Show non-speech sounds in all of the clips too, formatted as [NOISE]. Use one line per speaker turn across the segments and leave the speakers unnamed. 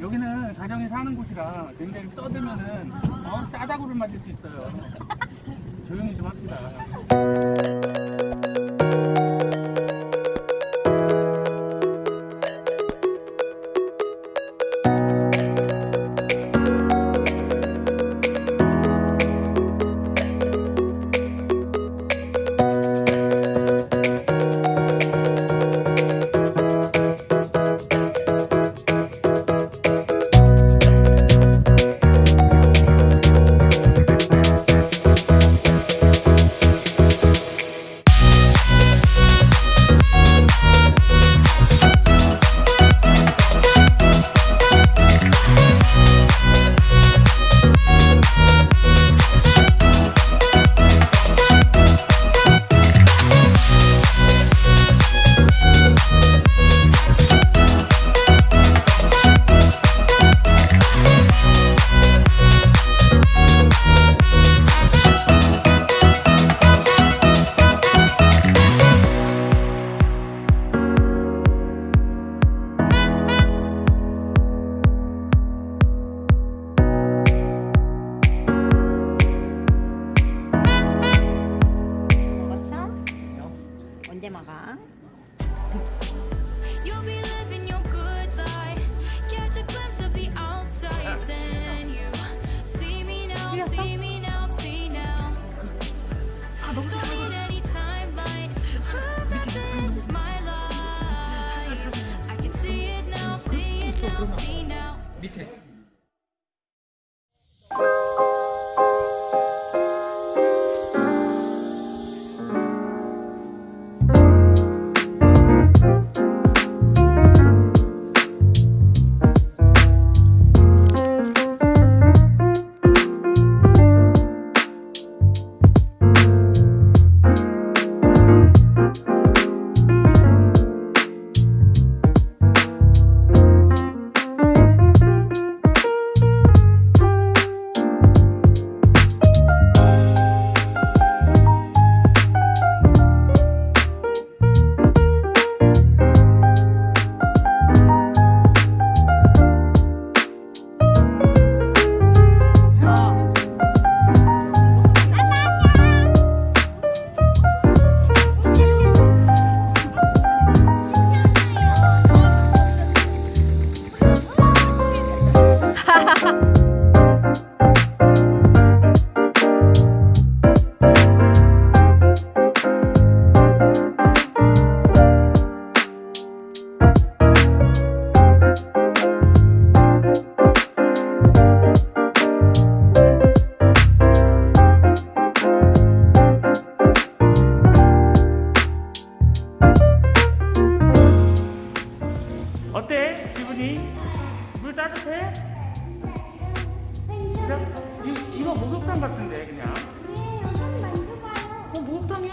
여기는 가정이 사는 곳이라 굉장히 떠들면은 어? 싸다구를 맞을 수 있어요. [LAUGHS] 조용히 좀 합시다.
什么？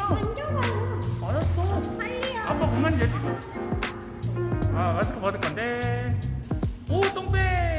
어
알았어. 아빠 못 만져 지금 아 마스크 벗을 건데. 오 똥배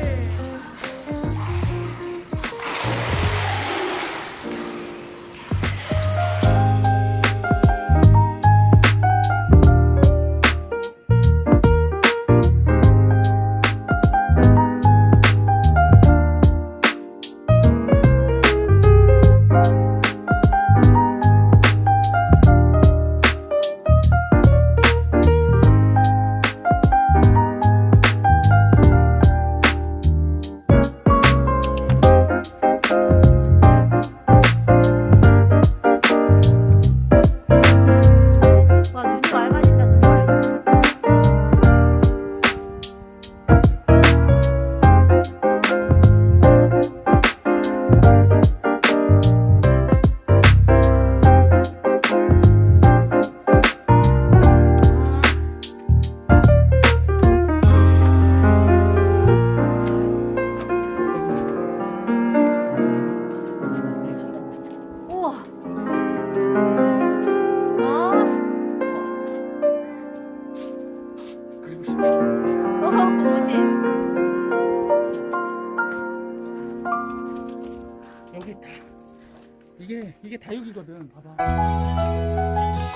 이게 이게 다육이거든. 봐봐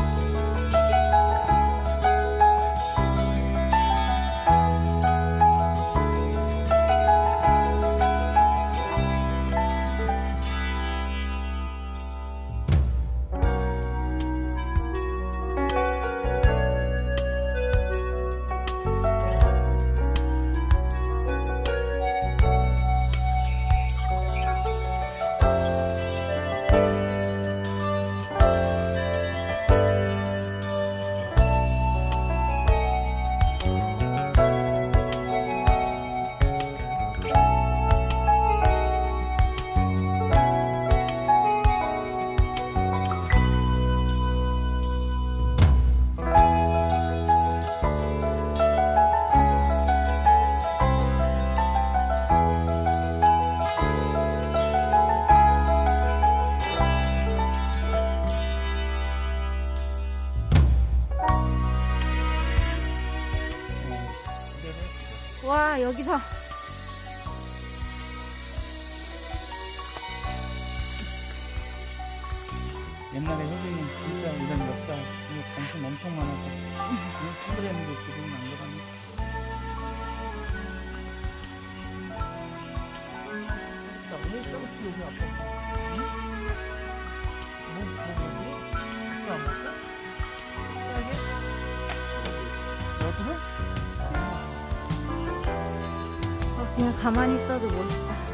와 여기서 옛날에 혜진이 진짜 이런 역사 이거 관심 엄청 많아서 친구랬는데 지금은 안 그러네
왜 쌍수 여기 아파? 응? 뭐, 뭐, 뭐, 뭐?
아까 안
봤어? 그냥 가만히 있어도 멋있다.